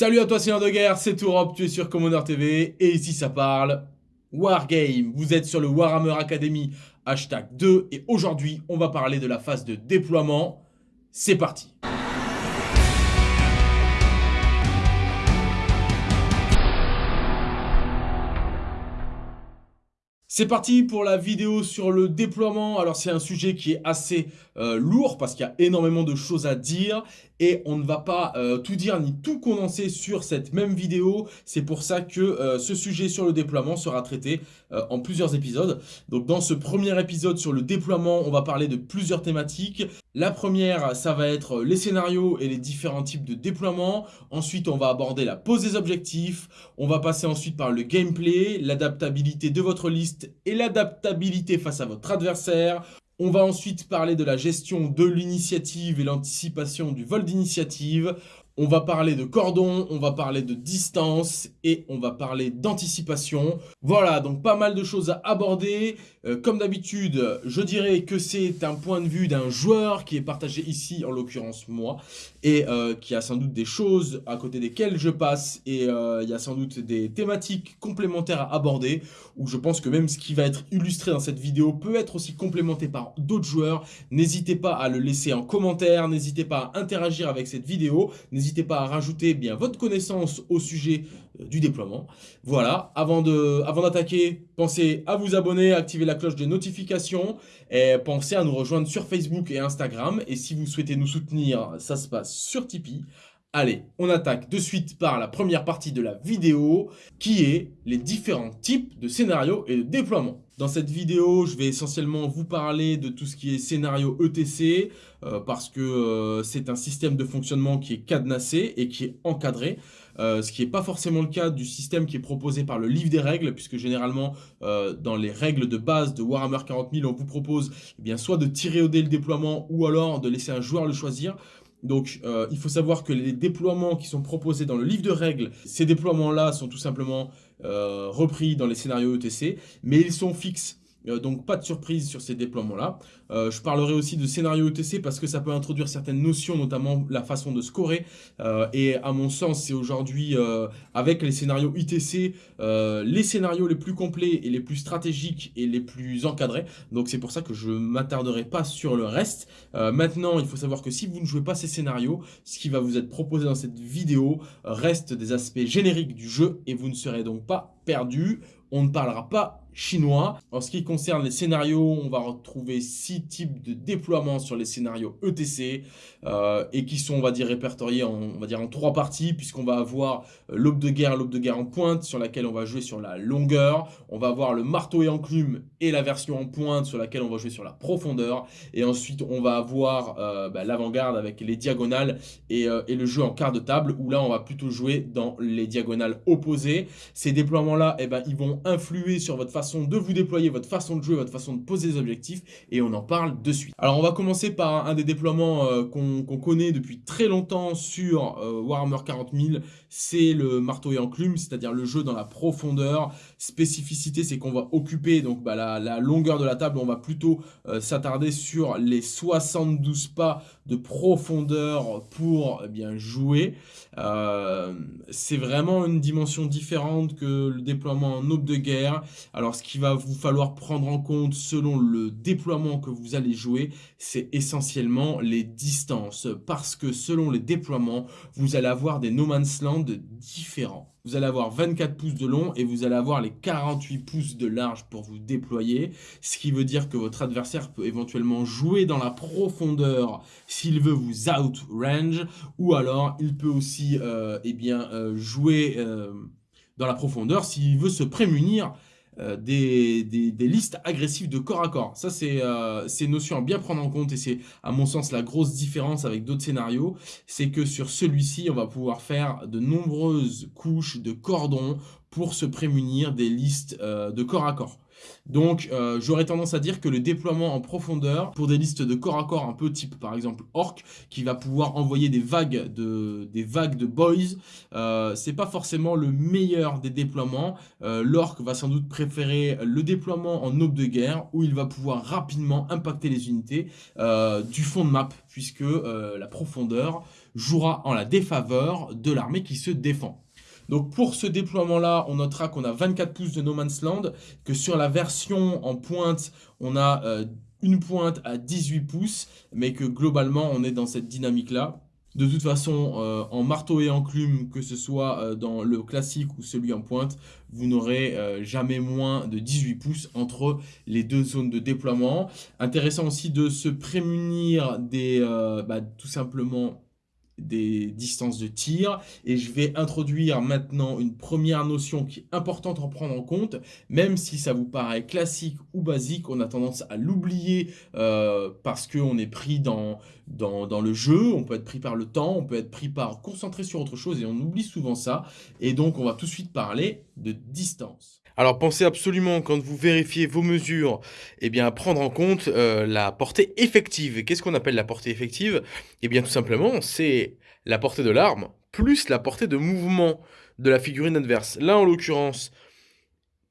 Salut à toi Seigneur de Guerre, c'est Tourop, tu es sur Commander TV, et ici ça parle Wargame. Vous êtes sur le Warhammer Academy, hashtag 2, et aujourd'hui on va parler de la phase de déploiement. C'est parti C'est parti pour la vidéo sur le déploiement. Alors c'est un sujet qui est assez euh, lourd parce qu'il y a énormément de choses à dire et on ne va pas euh, tout dire ni tout condenser sur cette même vidéo. C'est pour ça que euh, ce sujet sur le déploiement sera traité en plusieurs épisodes. Donc dans ce premier épisode sur le déploiement, on va parler de plusieurs thématiques. La première, ça va être les scénarios et les différents types de déploiement. Ensuite, on va aborder la pose des objectifs. On va passer ensuite par le gameplay, l'adaptabilité de votre liste et l'adaptabilité face à votre adversaire. On va ensuite parler de la gestion de l'initiative et l'anticipation du vol d'initiative. On va parler de cordon, on va parler de distance et on va parler d'anticipation. Voilà, donc pas mal de choses à aborder. Euh, comme d'habitude, je dirais que c'est un point de vue d'un joueur qui est partagé ici, en l'occurrence moi, et euh, qui a sans doute des choses à côté desquelles je passe, et euh, il y a sans doute des thématiques complémentaires à aborder, où je pense que même ce qui va être illustré dans cette vidéo peut être aussi complémenté par d'autres joueurs. N'hésitez pas à le laisser en commentaire, n'hésitez pas à interagir avec cette vidéo, pas à rajouter bien votre connaissance au sujet du déploiement. Voilà, avant d'attaquer, avant pensez à vous abonner, à activer la cloche de notification et pensez à nous rejoindre sur Facebook et Instagram. Et si vous souhaitez nous soutenir, ça se passe sur Tipeee. Allez, on attaque de suite par la première partie de la vidéo qui est les différents types de scénarios et de déploiement. Dans cette vidéo, je vais essentiellement vous parler de tout ce qui est scénario ETC euh, parce que euh, c'est un système de fonctionnement qui est cadenassé et qui est encadré. Euh, ce qui n'est pas forcément le cas du système qui est proposé par le livre des règles, puisque généralement, dans les règles de base de Warhammer 40 000, on vous propose eh soit de tirer au dé le déploiement, ou alors de laisser un joueur le choisir. Donc, euh, il faut savoir que les déploiements qui sont proposés dans le livre de règles, ces déploiements-là sont tout simplement euh, repris dans les scénarios ETC, mais ils sont fixes. Euh, donc pas de surprise sur ces déploiements-là. Euh, je parlerai aussi de scénario ETC parce que ça peut introduire certaines notions, notamment la façon de scorer. Euh, et à mon sens, c'est aujourd'hui, avec les scénarios ITC, les scénarios les plus complets et les plus stratégiques et les plus encadrés. Donc c'est pour ça que je ne m'attarderai pas sur le reste. maintenant, il faut savoir que si vous ne jouez pas ces scénarios, ce qui va vous être proposé dans cette vidéo reste des aspects génériques du jeu et vous ne serez donc pas perdu. On ne parlera pas chinois. En ce qui concerne les scénarios, on va retrouver six types de déploiements sur les scénarios ETC euh, et qui sont, on va dire, répertoriés en, on va dire, en trois parties puisqu'on va avoir euh, l'aube de guerre, l'aube de guerre en pointe sur laquelle on va jouer sur la longueur. On va avoir le marteau et enclume et la version en pointe sur laquelle on va jouer sur la profondeur. Et ensuite, on va avoir euh, bah, l'avant-garde avec les diagonales et, le jeu en quart de table où là, on va plutôt jouer dans les diagonales opposées. Ces déploiements-là, eh ben, ils vont influer sur votre façon de vous déployer, votre façon de jouer, votre façon de poser des objectifs et on en parle de suite. Alors on va commencer par un des déploiements euh, qu'on connaît depuis très longtemps sur euh, Warhammer 40 000, c'est le marteau et enclume, c'est-à-dire le jeu dans la profondeur. Spécificité, c'est qu'on va occuper donc bah, la, longueur de la table, on va plutôt euh, s'attarder sur les 72 pas de profondeur pour eh bien jouer. c'est vraiment une dimension différente que le déploiement en aube de guerre. Alors ce qu'il va vous falloir prendre en compte selon le déploiement que vous allez jouer, c'est essentiellement les distances. Parce que selon les déploiements, vous allez avoir des no man's land différents. Vous allez avoir 24 pouces de long et vous allez avoir les 48 pouces de large pour vous déployer. Ce qui veut dire que votre adversaire peut éventuellement jouer dans la profondeur s'il veut vous outrange. Ou alors, il peut aussi euh, eh bien, euh, jouer euh, dans la profondeur s'il veut se prémunir euh, des, listes agressives de corps à corps. Ça, euh, c'est une notion à bien prendre en compte et c'est, à mon sens, la grosse différence avec d'autres scénarios. C'est que sur celui-ci, on va pouvoir faire de nombreuses couches de cordons pour se prémunir des listes euh, de corps à corps. Donc, euh, j'aurais tendance à dire que le déploiement en profondeur, pour des listes de corps à corps un peu type, par exemple, Orc, qui va pouvoir envoyer des vagues de, des vagues de boys, euh, c'est pas forcément le meilleur des déploiements. Euh, L'Orc va sans doute préférer le déploiement en aube de guerre, où il va pouvoir rapidement impacter les unités du fond de map, puisque la profondeur jouera en la défaveur de l'armée qui se défend. Donc pour ce déploiement-là, on notera qu'on a 24 pouces de No Man's Land, que sur la version en pointe, on a euh, une pointe à 18 pouces, mais que globalement, on est dans cette dynamique-là. De toute façon, euh, en marteau et enclume, que ce soit euh, dans le classique ou celui en pointe, vous n'aurez jamais moins de 18 pouces entre les deux zones de déploiement. Intéressant aussi de se prémunir des, bah, tout simplement, des distances de tir. Et je vais introduire maintenant une première notion qui est importante à prendre en compte. Même si ça vous paraît classique ou basique on a tendance à l'oublier euh, parce qu'on est pris dans, dans, dans, le jeu. On peut être pris par le temps on peut être pris par concentrer sur autre chose et on oublie souvent ça. Et donc on va tout de suite parler de distance alors pensez absolument, quand vous vérifiez vos mesures, eh bien, à prendre en compte euh, la portée effective. Qu'est-ce qu'on appelle la portée effective? Eh bien tout simplement, c'est la portée de l'arme plus la portée de mouvement de la figurine adverse. Là en l'occurrence,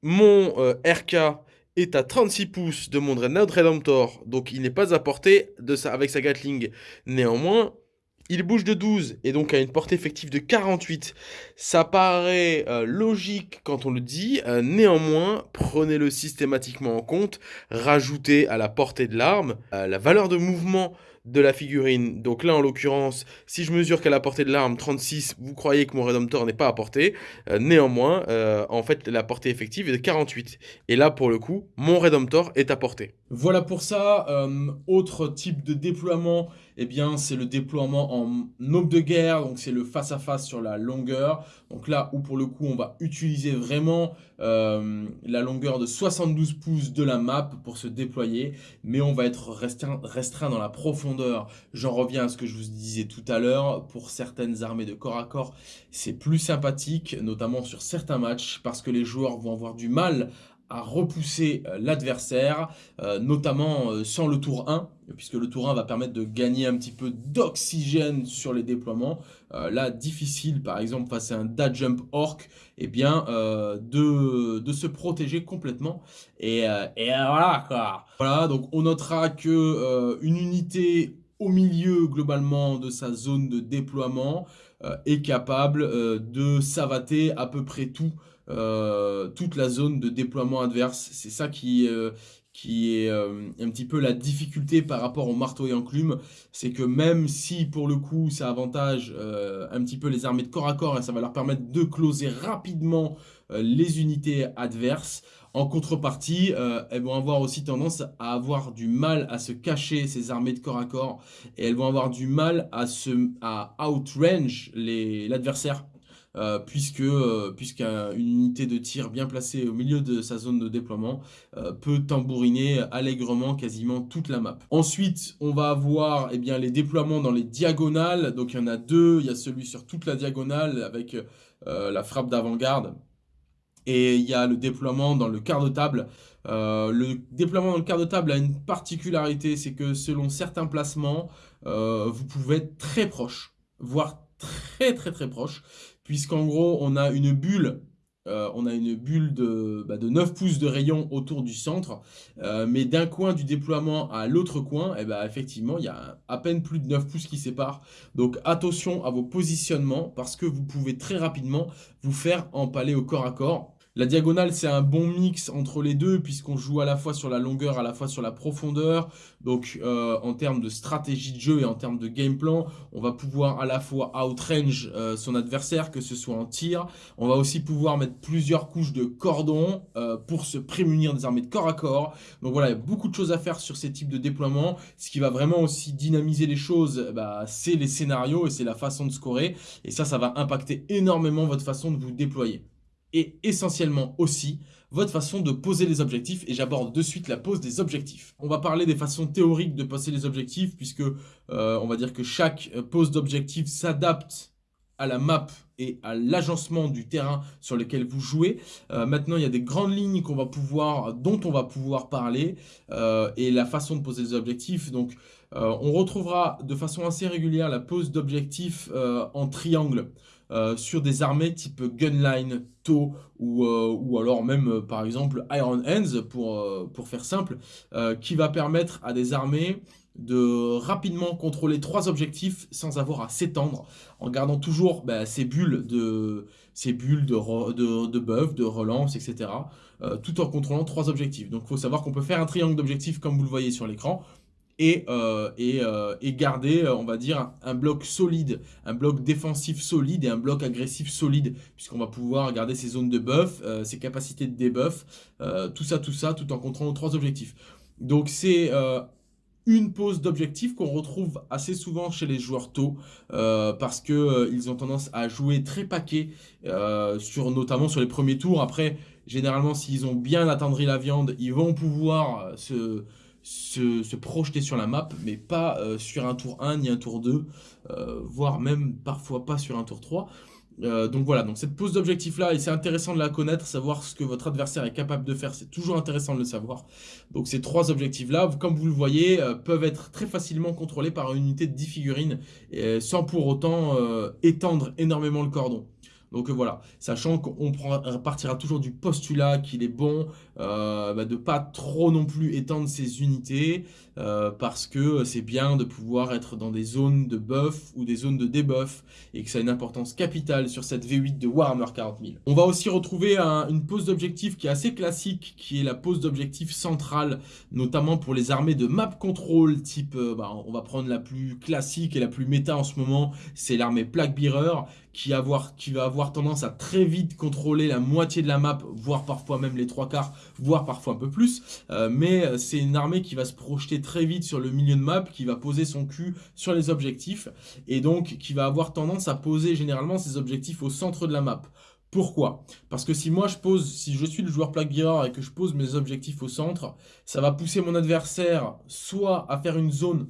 mon euh, RK est à 36 pouces de mon Dreadnought Redemptor, donc il n'est pas à portée avec sa Gatling. Néanmoins, il bouge de 12 et donc a une portée effective de 48. Ça paraît euh, logique quand on le dit, euh, néanmoins, prenez-le systématiquement en compte, rajoutez à la portée de l'arme euh, la valeur de mouvement de la figurine. Donc là, en l'occurrence, si je mesure qu'à la portée de l'arme 36, vous croyez que mon Redemptor n'est pas à portée. néanmoins, en fait, la portée effective est de 48. Et là, pour le coup, mon Redemptor est à portée. Voilà pour ça. autre type de déploiement eh bien, c'est le déploiement en aube de guerre, donc c'est le face-à-face sur la longueur. Donc là où pour le coup, on va utiliser vraiment euh, la longueur de 72 pouces de la map pour se déployer, mais on va être restreint dans la profondeur. J'en reviens à ce que je vous disais tout à l'heure, pour certaines armées de corps à corps, c'est plus sympathique, notamment sur certains matchs, parce que les joueurs vont avoir du mal à repousser euh, l'adversaire, euh, notamment euh, sans le tour 1, puisque le tour 1 va permettre de gagner un petit peu d'oxygène sur les déploiements. là, difficile, par exemple, face à un dad jump orc, eh bien, de, de, se protéger complètement. Et, et, voilà, quoi. Voilà, donc on notera que une unité au milieu, globalement, de sa zone de déploiement est capable de savater à peu près tout euh, toute la zone de déploiement adverse. C'est ça qui, euh, qui est euh, un petit peu la difficulté par rapport au marteau et enclume, c'est que même si pour le coup ça avantage un petit peu les armées de corps à corps et ça va leur permettre de closer rapidement les unités adverses, en contrepartie, elles vont avoir aussi tendance à avoir du mal à se cacher ces armées de corps à corps. Et elles vont avoir du mal à, se, à outrange l'adversaire euh, puisque euh, puisqu'une unité de tir bien placée au milieu de sa zone de déploiement euh, peut tambouriner allègrement quasiment toute la map. Ensuite, on va avoir eh bien, les déploiements dans les diagonales. Donc il y en a deux, il y a celui sur toute la diagonale avec la frappe d'avant-garde. Et il y a le déploiement dans le quart de table. le déploiement dans le quart de table a une particularité, c'est que selon certains placements, vous pouvez être très proche, voire très très très proche puisqu'en gros, on a une bulle euh, de, 9 bah, pouces de rayon autour du centre, euh, mais d'un coin du déploiement à l'autre coin, eh ben, effectivement, il y a à peine plus de 9 pouces qui séparent. Donc attention à vos positionnements, parce que vous pouvez très rapidement vous faire empaler au corps à corps. La diagonale, c'est un bon mix entre les deux, puisqu'on joue à la fois sur la longueur, à la fois sur la profondeur. Donc, euh, en termes de stratégie de jeu et en termes de game plan, on va pouvoir à la fois outrange euh, son adversaire, que ce soit en tir. On va aussi pouvoir mettre plusieurs couches de cordon euh, pour se prémunir des armées de corps à corps. Donc voilà, il y a beaucoup de choses à faire sur ces types de déploiements. Ce qui va vraiment aussi dynamiser les choses, bah, c'est les scénarios et c'est la façon de scorer. Et ça, ça va impacter énormément votre façon de vous déployer et essentiellement aussi votre façon de poser les objectifs et j'aborde de suite la pose des objectifs. On va parler des façons théoriques de poser les objectifs puisque euh, on va dire que chaque pose d'objectif s'adapte la map et à l'agencement du terrain sur lequel vous jouez. Euh, maintenant, il y a des grandes lignes dont on va pouvoir parler euh, et la façon de poser les objectifs. Donc, euh, on retrouvera de façon assez régulière la pose d'objectifs en triangle. sur des armées type Gunline, TOW ou, alors même par exemple Iron Hands pour faire simple, qui va permettre à des armées de rapidement contrôler trois objectifs sans avoir à s'étendre, en gardant toujours bah, ces bulles de ces bulles de, de, de buff, de relance, etc. Euh, tout en contrôlant trois objectifs. Donc il faut savoir qu'on peut faire un triangle d'objectifs comme vous le voyez sur l'écran, et, euh, euh, et, garder, on va dire, un bloc solide, un bloc défensif solide et un bloc agressif solide, puisqu'on va pouvoir garder ses zones de buff, ses capacités de debuff, tout ça, tout ça, tout en contrôlant trois objectifs. Donc c'est une pose d'objectif qu'on retrouve assez souvent chez les joueurs tôt euh, parce que euh, ont tendance à jouer très paquet euh, sur notamment sur les premiers tours. Après généralement s'ils ont bien attendri la viande ils vont pouvoir se projeter sur la map mais pas sur un tour 1 ni un tour 2 voire même parfois pas sur un tour 3 euh, donc voilà, donc cette pose d'objectif là, c'est intéressant de la connaître, savoir ce que votre adversaire est capable de faire, c'est toujours intéressant de le savoir. Donc ces trois objectifs là, comme vous le voyez, euh, peuvent être très facilement contrôlés par une unité de 10 figurines, sans pour autant euh, étendre énormément le cordon. Donc euh, voilà, sachant qu'on partira toujours du postulat qu'il est bon euh, bah, de pas trop non plus étendre ses unités euh, parce que c'est bien de pouvoir être dans des zones de buff ou des zones de debuff et que ça a une importance capitale sur cette V8 de Warhammer 40 000. On va aussi retrouver une pose d'objectif qui est assez classique qui est la pose d'objectif centrale notamment pour les armées de map control type, bah, on va prendre la plus classique et la plus méta en ce moment, c'est l'armée Plague Bearer qui, va avoir tendance à très vite contrôler la moitié de la map, voire parfois même les trois quarts, voire parfois un peu plus. Euh, mais euh, c'est une armée qui va se projeter très vite sur le milieu de map, qui va poser son cul sur les objectifs, et donc qui va avoir tendance à poser généralement ses objectifs au centre de la map. Pourquoi? Parce que si moi je pose, si je suis le joueur Plague Bearer et que je pose mes objectifs au centre, ça va pousser mon adversaire soit à faire une zone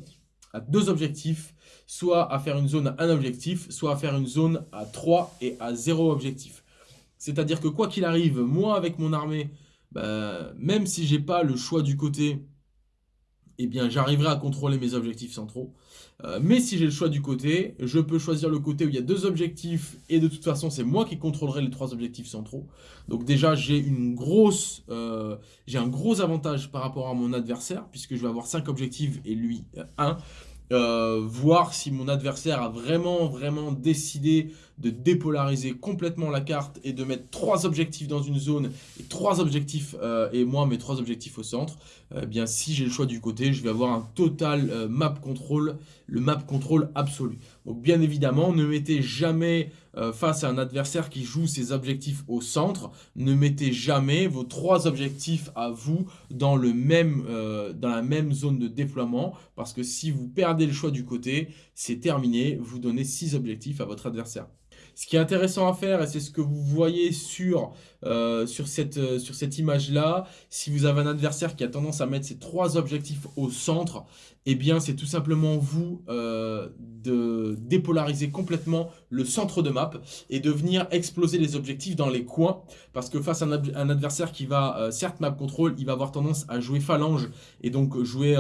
à deux objectifs, soit à faire une zone à un objectif, soit à faire une zone à 3 et à 0 objectif. C'est-à-dire que quoi qu'il arrive, moi avec mon armée, bah, même si j'ai pas le choix du côté, eh bien j'arriverai à contrôler mes objectifs centraux. Euh, mais si j'ai le choix du côté, je peux choisir le côté où il y a deux objectifs et de toute façon c'est moi qui contrôlerai les trois objectifs centraux. Donc déjà euh, j'ai un gros avantage par rapport à mon adversaire puisque je vais avoir 5 objectifs et lui 1. Euh, voir si mon adversaire a vraiment, vraiment décidé de dépolariser complètement la carte et de mettre trois objectifs dans une zone et trois objectifs, euh, et moi mes trois objectifs au centre, eh bien si j'ai le choix du côté, je vais avoir un total euh, map control, le map control absolu. Donc bien évidemment, ne mettez jamais euh, face à un adversaire qui joue ses objectifs au centre, ne mettez jamais vos trois objectifs à vous même, dans la même zone de déploiement, parce que si vous perdez le choix du côté, c'est terminé, vous donnez six objectifs à votre adversaire. Ce qui est intéressant à faire, et c'est ce que vous voyez sur, euh, sur cette, euh, sur cette image-là, si vous avez un adversaire qui a tendance à mettre ses trois objectifs au centre, eh bien c'est tout simplement vous euh, de dépolariser complètement le centre de map et de venir exploser les objectifs dans les coins. Parce que face à un, adversaire qui va certes map control, il va avoir tendance à jouer phalange et donc jouer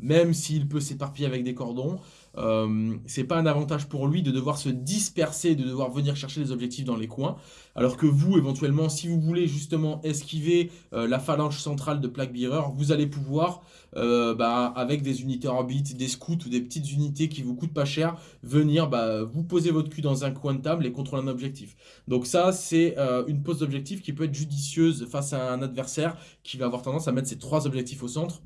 même s'il peut s'éparpiller avec des cordons, euh, c'est pas un avantage pour lui de devoir se disperser, de devoir venir chercher les objectifs dans les coins. Alors que vous, éventuellement, si vous voulez justement esquiver euh, la phalange centrale de Plague Bearer, vous allez pouvoir, euh, bah, avec des unités orbites, des scouts ou des petites unités qui vous coûtent pas cher, venir bah, vous poser votre cul dans un coin de table et contrôler un objectif. Donc ça, c'est une pose d'objectif qui peut être judicieuse face à un adversaire qui va avoir tendance à mettre ses trois objectifs au centre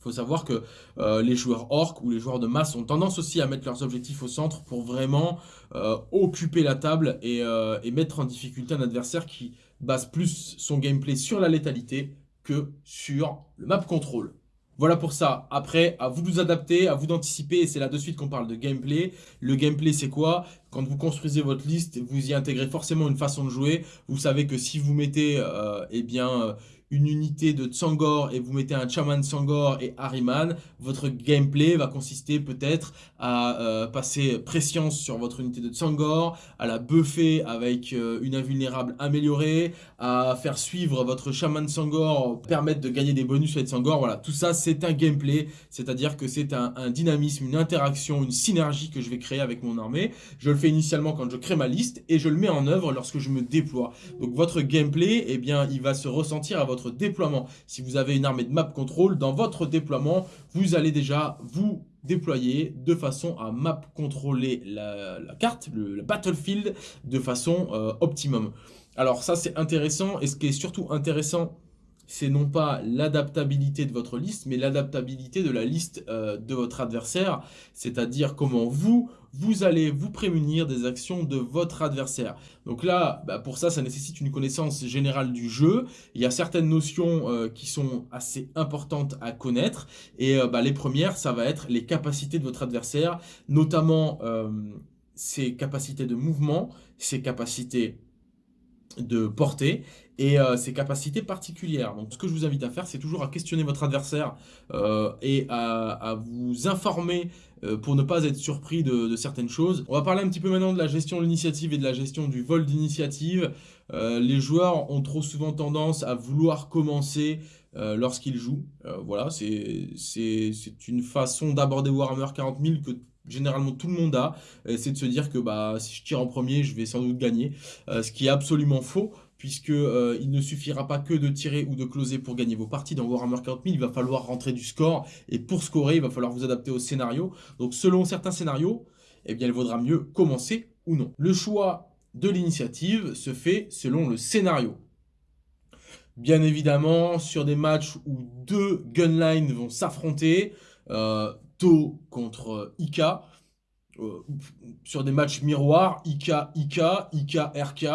il faut savoir que euh, les joueurs orques ou les joueurs de masse ont tendance aussi à mettre leurs objectifs au centre pour vraiment euh, occuper la table euh, et, mettre en difficulté un adversaire qui base plus son gameplay sur la létalité que sur le map control. Voilà pour ça. Après, à vous de vous adapter, à vous d'anticiper. Et c'est là de suite qu'on parle de gameplay. Le gameplay, c'est quoi? Quand vous construisez votre liste, vous y intégrez forcément une façon de jouer. Vous savez que si vous mettez eh bien, une unité de Tsangor et vous mettez un Chaman Tsangor et Harriman, votre gameplay va consister peut-être à euh, passer Prescience sur votre unité de Tsangor, à la buffer avec euh, une invulnérable améliorée, à faire suivre votre Shaman Tsangor, permettre de gagner des bonus avec Tsangor, voilà, tout ça c'est un gameplay, c'est-à-dire que c'est un, un dynamisme, une interaction, une synergie que je vais créer avec mon armée. Je le fais initialement quand je crée ma liste et je le mets en œuvre lorsque je me déploie. Donc votre gameplay, eh bien, il va se ressentir à votre déploiement. Si vous avez une armée de map control, dans votre déploiement, vous allez déjà vous déployer de façon à map contrôler la, carte, le, battlefield, de façon euh, optimum. Alors ça c'est intéressant et ce qui est surtout intéressant c'est non pas l'adaptabilité de votre liste, mais l'adaptabilité de la liste euh, de votre adversaire, c'est-à-dire comment vous, vous allez vous prémunir des actions de votre adversaire. Donc là, bah, pour ça, ça nécessite une connaissance générale du jeu. Il y a certaines notions euh, qui sont assez importantes à connaître, et euh, bah, les premières, ça va être les capacités de votre adversaire, notamment ses capacités de mouvement, ses capacités de portée et euh, ses capacités particulières. Donc ce que je vous invite à faire, c'est toujours à questionner votre adversaire euh, et à, vous informer euh, pour ne pas être surpris de, certaines choses. On va parler un petit peu maintenant de la gestion de l'initiative et de la gestion du vol d'initiative. les joueurs ont trop souvent tendance à vouloir commencer lorsqu'ils jouent. voilà, c'est une façon d'aborder Warhammer 40 000 que généralement tout le monde a, c'est de se dire que bah, si je tire en premier, je vais sans doute gagner, ce qui est absolument faux, puisque euh, il ne suffira pas que de tirer ou de closer pour gagner vos parties. Dans Warhammer 40 000, il va falloir rentrer du score, et pour scorer, il va falloir vous adapter au scénario. Donc selon certains scénarios, eh bien, il vaudra mieux commencer ou non. Le choix de l'initiative se fait selon le scénario. Bien évidemment, sur des matchs où deux gunlines vont s'affronter, euh, To contre Ika, euh, sur des matchs miroirs, IK, IK, IK, RK,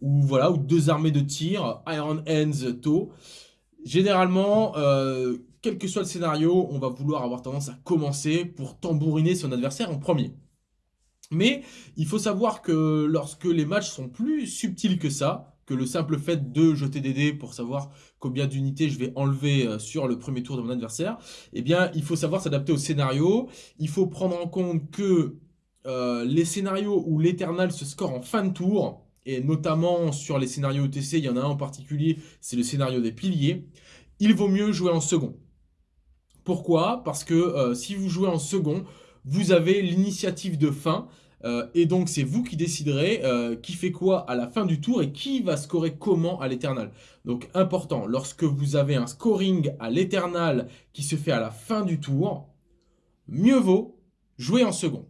ou voilà, ou deux armées de tir, Iron Hands, To. Généralement, euh, quel que soit le scénario, on va vouloir avoir tendance à commencer pour tambouriner son adversaire en premier. Mais il faut savoir que lorsque les matchs sont plus subtils que ça, que le simple fait de jeter des dés pour savoir combien d'unités je vais enlever euh, sur le premier tour de mon adversaire, eh bien, il faut savoir s'adapter au scénario. Il faut prendre en compte que euh, les scénarios où l'éternal se score en fin de tour, et notamment sur les scénarios ETC, il y en a un en particulier, c'est le scénario des piliers, il vaut mieux jouer en second. Pourquoi? Parce que euh, si vous jouez en second, vous avez l'initiative de fin, euh, et donc c'est vous qui déciderez qui fait quoi à la fin du tour et qui va scorer comment à l'éternal. Donc important, lorsque vous avez un scoring à l'éternal qui se fait à la fin du tour, mieux vaut jouer en second.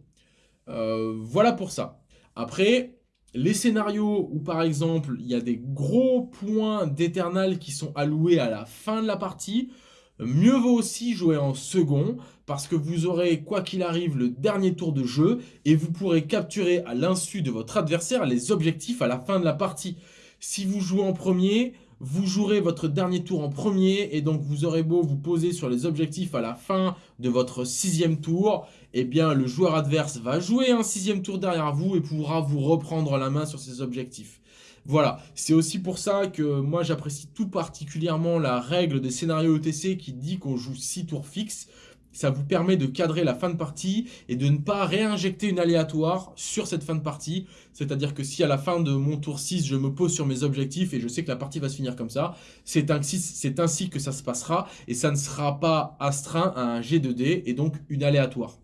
Euh, voilà pour ça. Après, les scénarios où par exemple il y a des gros points d'éternal qui sont alloués à la fin de la partie, mieux vaut aussi jouer en second parce que vous aurez quoi qu'il arrive le dernier tour de jeu et vous pourrez capturer à l'insu de votre adversaire les objectifs à la fin de la partie. Si vous jouez en premier, vous jouerez votre dernier tour en premier et donc vous aurez beau vous poser sur les objectifs à la fin de votre sixième tour, eh bien le joueur adverse va jouer un sixième tour derrière vous et pourra vous reprendre la main sur ses objectifs. Voilà, c'est aussi pour ça que moi j'apprécie tout particulièrement la règle des scénarios ETC qui dit qu'on joue 6 tours fixes ça vous permet de cadrer la fin de partie et de ne pas réinjecter une aléatoire sur cette fin de partie. C'est-à-dire que si à la fin de mon tour 6, je me pose sur mes objectifs et je sais que la partie va se finir comme ça, c'est ainsi, ainsi que ça se passera et ça ne sera pas astreint à un G2D et donc une aléatoire.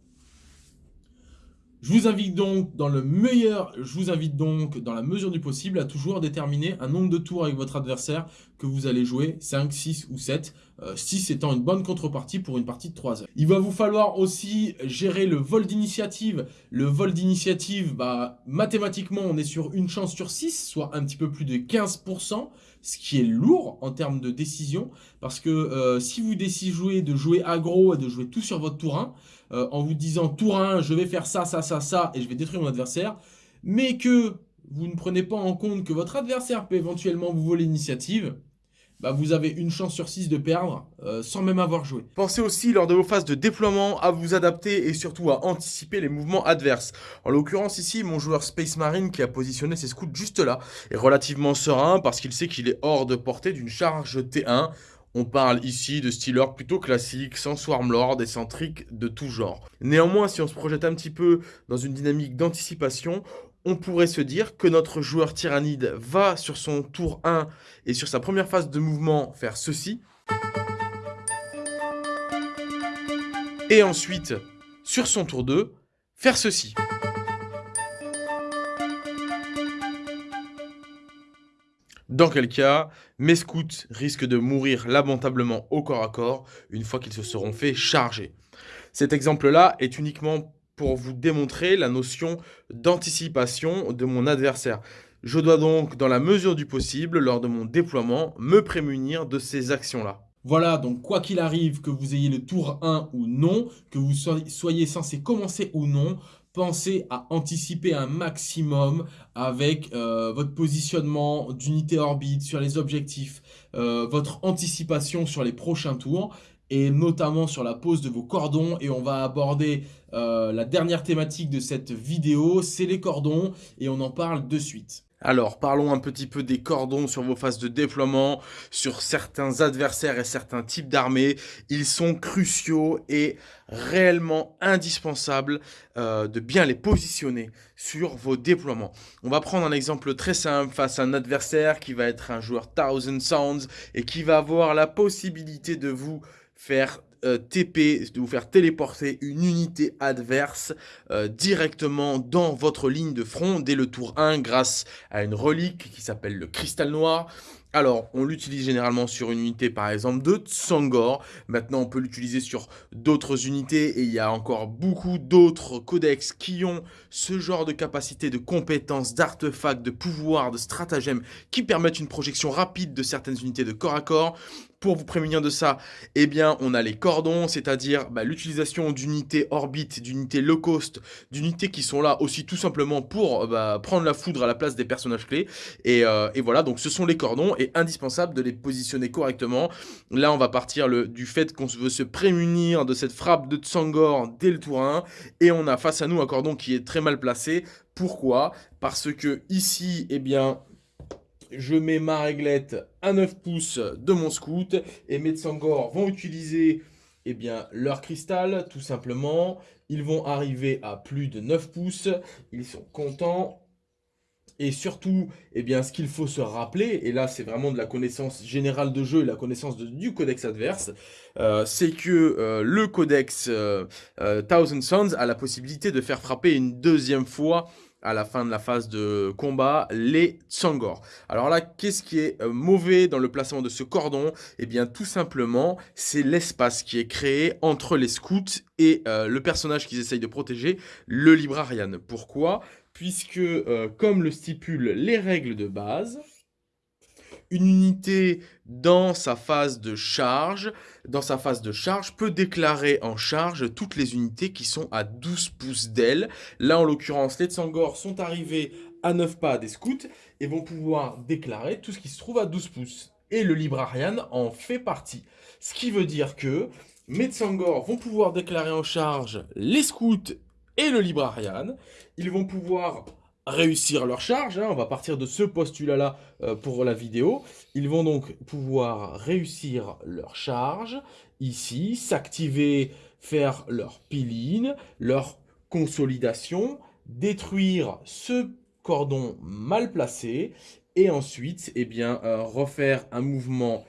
Je vous invite donc dans le meilleur, je vous invite donc dans la mesure du possible à toujours déterminer un nombre de tours avec votre adversaire que vous allez jouer, 5, 6 ou 7, 6 euh, étant une bonne contrepartie pour une partie de 3 heures. Il va vous falloir aussi gérer le vol d'initiative. Le vol d'initiative, bah, mathématiquement, on est sur une chance sur 6, soit un petit peu plus de 15%, ce qui est lourd en termes de décision, parce que euh, si vous décidez de jouer aggro et de jouer tout sur votre tour 1, euh, en vous disant tour 1, je vais faire ça, ça, ça, ça, et je vais détruire mon adversaire, mais que vous ne prenez pas en compte que votre adversaire peut éventuellement vous voler l'initiative, bah, vous avez une chance sur 6 de perdre euh, sans même avoir joué. Pensez aussi lors de vos phases de déploiement à vous adapter et surtout à anticiper les mouvements adverses. En l'occurrence ici, mon joueur Space Marine qui a positionné ses scouts juste là est relativement serein parce qu'il sait qu'il est hors de portée d'une charge T1. On parle ici de Steelers plutôt classiques, sans Swarmlord et sans trick de tout genre. Néanmoins, si on se projette un petit peu dans une dynamique d'anticipation, on pourrait se dire que notre joueur tyrannide va sur son tour 1 et sur sa première phase de mouvement faire ceci. Et ensuite, sur son tour 2, faire ceci. Dans quel cas, mes scouts risquent de mourir lamentablement au corps à corps une fois qu'ils se seront fait charger. Cet exemple-là est uniquement pour vous démontrer la notion d'anticipation de mon adversaire. Je dois donc, dans la mesure du possible, lors de mon déploiement, me prémunir de ces actions-là. Voilà, donc quoi qu'il arrive, que vous ayez le tour 1 ou non, que vous soyez censé commencer ou non, pensez à anticiper un maximum avec euh, votre positionnement d'unité orbite sur les objectifs, euh, votre anticipation sur les prochains tours et notamment sur la pose de vos cordons et on va aborder euh, la dernière thématique de cette vidéo, c'est les cordons et on en parle de suite. Alors, parlons un petit peu des cordons sur vos phases de déploiement, sur certains adversaires et certains types d'armées. Ils sont cruciaux et réellement indispensables euh, de bien les positionner sur vos déploiements. On va prendre un exemple très simple face à un adversaire qui va être un joueur Thousand Sounds et qui va avoir la possibilité de vous faire euh, TP, de vous faire téléporter une unité adverse euh, directement dans votre ligne de front dès le tour 1 grâce à une relique qui s'appelle le cristal noir. Alors, on l'utilise généralement sur une unité, par exemple, de Tsangor. Maintenant, on peut l'utiliser sur d'autres unités et il y a encore beaucoup d'autres codex qui ont ce genre de capacité, de compétences, d'artefacts, de pouvoirs, de stratagèmes qui permettent une projection rapide de certaines unités de corps à corps. Pour vous prémunir de ça, eh bien, on a les cordons, c'est-à-dire bah, l'utilisation d'unités orbite, d'unités low cost, d'unités qui sont là aussi tout simplement pour bah, prendre la foudre à la place des personnages clés. Et, euh, voilà, donc ce sont les cordons et indispensable de les positionner correctement. Là, on va partir du fait qu'on veut se prémunir de cette frappe de Tsangor dès le tour 1 et on a face à nous un cordon qui est très mal placé. Pourquoi? Parce que ici, eh bien, je mets ma réglette à 9 pouces de mon scout et mes Tsangor vont utiliser eh bien, leur cristal, tout simplement. Ils vont arriver à plus de 9 pouces. Ils sont contents. Et surtout, eh bien, ce qu'il faut se rappeler, et là c'est vraiment de la connaissance générale de jeu et la connaissance du codex adverse, euh, c'est que euh, le codex euh, Thousand Sons a la possibilité de faire frapper une deuxième fois à la fin de la phase de combat, les Tsangor. Alors là, qu'est-ce qui est euh, mauvais dans le placement de ce cordon? Eh bien, tout simplement, c'est l'espace qui est créé entre les scouts et euh, le personnage qu'ils essayent de protéger, le Librarian. Pourquoi? Puisque, euh, comme le stipulent les règles de base, une unité dans sa phase de charge, dans sa phase de charge, peut déclarer en charge toutes les unités qui sont à 12 pouces d'aile. Là, en l'occurrence, les Tsangor sont arrivés à 9 pas des scouts et vont pouvoir déclarer tout ce qui se trouve à 12 pouces. Et le Librarian en fait partie. Ce qui veut dire que mes Tsangor vont pouvoir déclarer en charge les scouts et le Librarian. Ils vont pouvoir réussir leur charge. Hein. On va partir de ce postulat-là euh, pour la vidéo. Ils vont donc pouvoir réussir leur charge ici, s'activer, faire leur piline, leur consolidation, détruire ce cordon mal placé et ensuite eh bien, euh, refaire un mouvement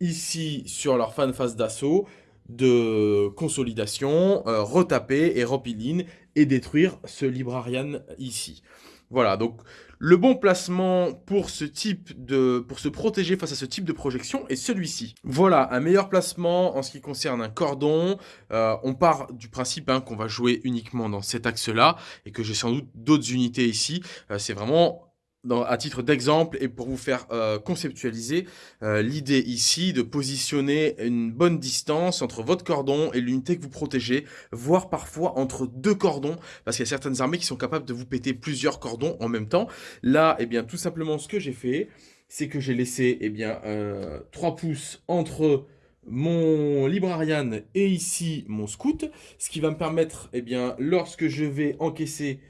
ici sur leur fan phase d'assaut de consolidation, euh, retaper et repiline et détruire ce librarian ici. Voilà, donc le bon placement pour ce type de, pour se protéger face à ce type de projection est celui-ci. Voilà, un meilleur placement en ce qui concerne un cordon. Euh, on part du principe hein, qu'on va jouer uniquement dans cet axe-là et que j'ai sans doute d'autres unités ici. Euh, c'est vraiment à titre d'exemple et pour vous faire euh, conceptualiser euh, l'idée ici de positionner une bonne distance entre votre cordon et l'unité que vous protégez, voire parfois entre deux cordons, parce qu'il y a certaines armées qui sont capables de vous péter plusieurs cordons en même temps. Là, eh bien, tout simplement, ce que j'ai fait, c'est que j'ai laissé eh bien, 3 pouces entre mon Librarian et ici mon Scout, ce qui va me permettre, eh bien, lorsque je vais encaisser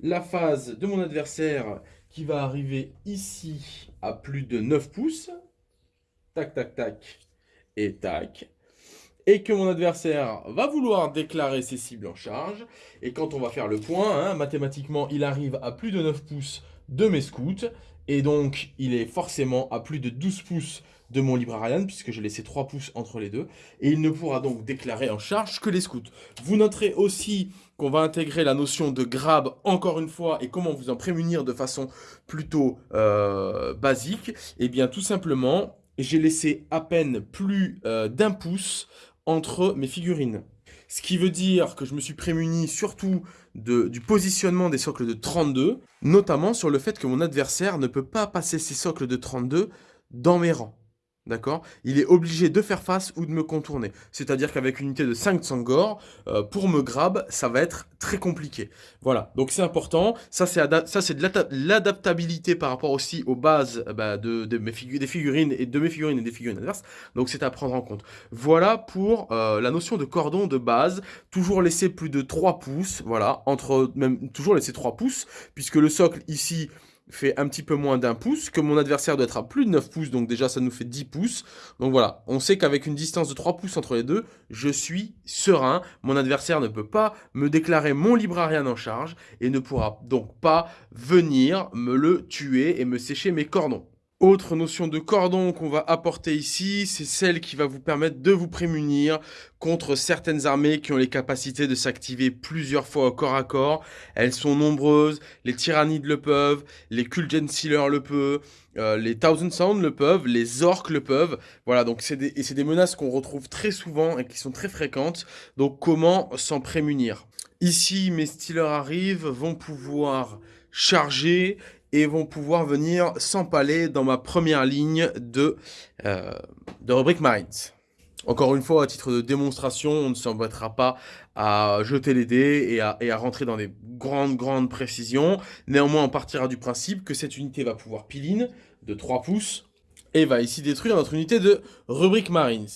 la phase de mon adversaire va arriver ici à plus de 9 pouces, tac, tac, tac, et tac, et que mon adversaire va vouloir déclarer ses cibles en charge, et quand on va faire le point, hein, mathématiquement, il arrive à plus de 9 pouces de mes scouts, et donc il est forcément à plus de 12 pouces de mon Librarian, puisque j'ai laissé 3 pouces entre les deux, et il ne pourra donc déclarer en charge que les scouts. Vous noterez aussi qu'on va intégrer la notion de grab encore une fois, et comment vous en prémunir de façon plutôt euh, basique. Et eh bien tout simplement, j'ai laissé à peine plus euh, d'un pouce entre mes figurines. Ce qui veut dire que je me suis prémuni surtout du positionnement des socles de 32, notamment sur le fait que mon adversaire ne peut pas passer ses socles de 32 dans mes rangs. D'accord? Il est obligé de faire face ou de me contourner. C'est-à-dire qu'avec une unité de 5 Sangor, euh, pour me grab, ça va être très compliqué. Voilà, donc c'est important. Ça, c'est de l'adaptabilité par rapport aussi aux bases euh, bah, de, mes des figurines et de mes figurines et des figurines adverses. Donc c'est à prendre en compte. Voilà pour euh, la notion de cordon de base. Toujours laisser plus de 3 pouces, voilà, entre même toujours laisser 3 pouces, puisque le socle ici fait un petit peu moins d'un pouce, que mon adversaire doit être à plus de 9 pouces, donc déjà ça nous fait 10 pouces. Donc voilà, on sait qu'avec une distance de 3 pouces entre les deux, je suis serein. Mon adversaire ne peut pas me déclarer mon librarian en charge et ne pourra donc pas venir me le tuer et me sécher mes cordons. Autre notion de cordon qu'on va apporter ici, c'est celle qui va vous permettre de vous prémunir contre certaines armées qui ont les capacités de s'activer plusieurs fois au corps à corps. Elles sont nombreuses, les Tyrannides le peuvent, les Kulgen Sealer le peuvent, euh, les Thousand Sound le peuvent, les Orcs le peuvent. Voilà, donc c'est des, des menaces qu'on retrouve très souvent et qui sont très fréquentes. Donc comment s'en prémunir? Ici, mes Stealers arrivent, vont pouvoir charger et vont pouvoir venir s'empaler dans ma première ligne de, euh, de rubrique Marines. Encore une fois, à titre de démonstration, on ne s'embêtera pas à jeter les dés et à, à, rentrer dans des grandes, grandes précisions. Néanmoins, on partira du principe que cette unité va pouvoir piline de 3 pouces et va ici détruire notre unité de rubrique Marines.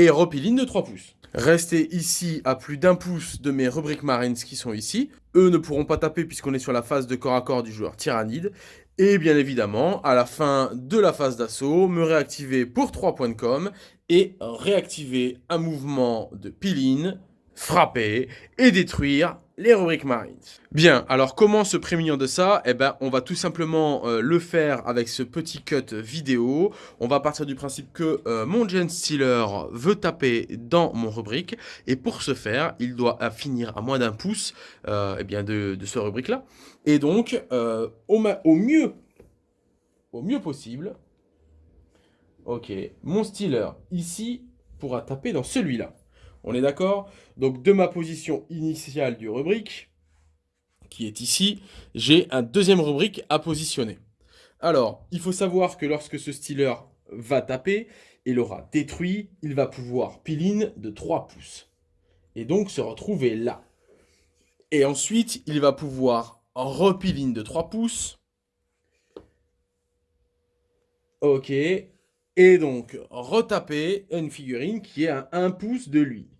Et repiline de 3 pouces. Rester ici à plus d'un pouce de mes rubriques Marines qui sont ici. Eux ne pourront pas taper puisqu'on est sur la phase de corps à corps du joueur Tyrannide. Et bien évidemment, à la fin de la phase d'assaut, me réactiver pour 3 points de com et réactiver un mouvement de piline, frapper et détruire les rubriques Marines. Bien, alors comment se prémunir de ça? Eh ben, on va tout simplement euh, le faire avec ce petit cut vidéo. On va partir du principe que euh, mon Gen Stealer veut taper dans mon rubrique. Et pour ce faire, il doit finir à moins d'un pouce euh, eh bien de, ce rubrique-là. Et donc, au, au, mieux, au mieux possible, ok, mon Stealer ici pourra taper dans celui-là. On est d'accord? Donc de ma position initiale du rubrique, qui est ici, j'ai un deuxième rubrique à positionner. Alors, il faut savoir que lorsque ce stealer va taper, il aura détruit, il va pouvoir piline de 3 pouces. Et donc se retrouver là. Et ensuite, il va pouvoir repiline de 3 pouces. Ok. Et donc, retaper une figurine qui est à 1 pouce de lui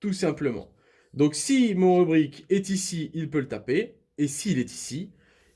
tout simplement. Donc si mon rubrique est ici, il peut le taper, et s'il est ici,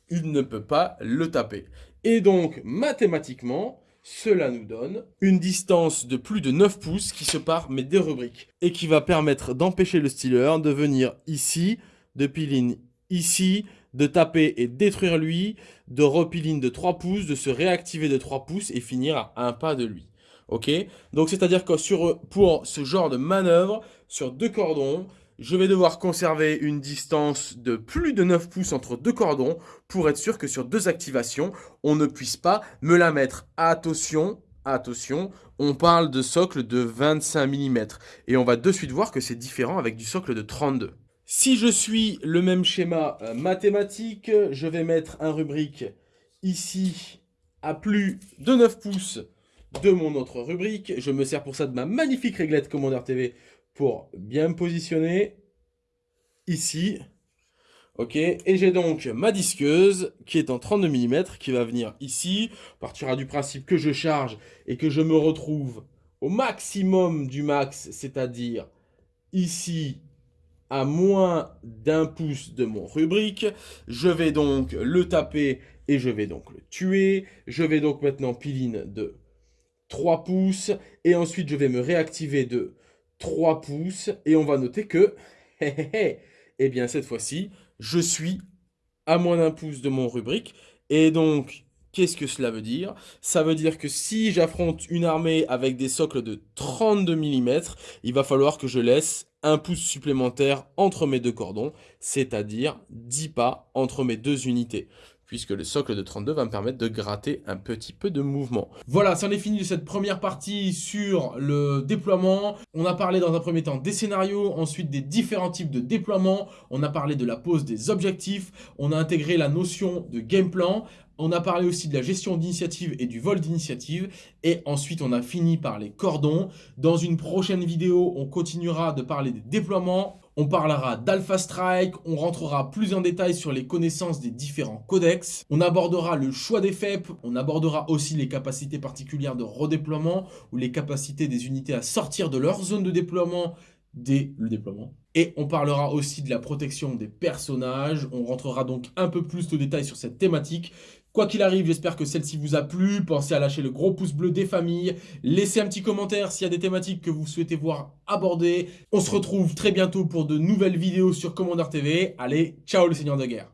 il ne peut pas le taper. Et donc, mathématiquement, cela nous donne une distance de plus de 9 pouces qui sépare mes deux rubriques, et qui va permettre d'empêcher le stealer de venir ici, de piline ici, de taper et détruire lui, de repiline de 3 pouces, de se réactiver de 3 pouces et finir à un pas de lui. Ok Donc c'est-à-dire que sur, pour ce genre de manœuvre, sur deux cordons, je vais devoir conserver une distance de plus de 9 pouces entre deux cordons pour être sûr que sur deux activations, on ne puisse pas me la mettre. Attention, attention, on parle de socle de 25 mm. Et on va de suite voir que c'est différent avec du socle de 32. Si je suis le même schéma euh, mathématique, je vais mettre un rubrique ici à plus de 9 pouces de mon autre rubrique. Je me sers pour ça de ma magnifique réglette Commander TV pour bien me positionner ici. Ok, et j'ai donc ma disqueuse qui est en 32 mm qui va venir ici. On partira du principe que je charge et que je me retrouve au maximum du max, c'est-à-dire ici à moins d'un pouce de mon rubrique. Je vais donc le taper et je vais donc le tuer. Je vais donc maintenant piline de 3 pouces et ensuite je vais me réactiver de 3 pouces et on va noter que, eh bien cette fois-ci, je suis à moins d'un pouce de mon rubrique. Et donc, qu'est-ce que cela veut dire? Ça veut dire que si j'affronte une armée avec des socles de 32 mm, il va falloir que je laisse un pouce supplémentaire entre mes deux cordons, c'est-à-dire 10 pas entre mes deux unités puisque le socle de 32 va me permettre de gratter un petit peu de mouvement. Voilà, c'en est fini de cette première partie sur le déploiement. On a parlé dans un premier temps des scénarios, ensuite des différents types de déploiement, on a parlé de la pose des objectifs, on a intégré la notion de game plan, on a parlé aussi de la gestion d'initiative et du vol d'initiative. Et ensuite, on a fini par les cordons. Dans une prochaine vidéo, on continuera de parler des déploiements. On parlera d'Alpha Strike, on rentrera plus en détail sur les connaissances des différents codex, on abordera le choix des FEP, on abordera aussi les capacités particulières de redéploiement ou les capacités des unités à sortir de leur zone de déploiement dès le déploiement. Et on parlera aussi de la protection des personnages, on rentrera donc un peu plus de détails sur cette thématique. Quoi qu'il arrive, j'espère que celle-ci vous a plu. Pensez à lâcher le gros pouce bleu des familles. Laissez un petit commentaire s'il y a des thématiques que vous souhaitez voir abordées. On se retrouve très bientôt pour de nouvelles vidéos sur Commander TV. Allez, ciao le seigneur de guerre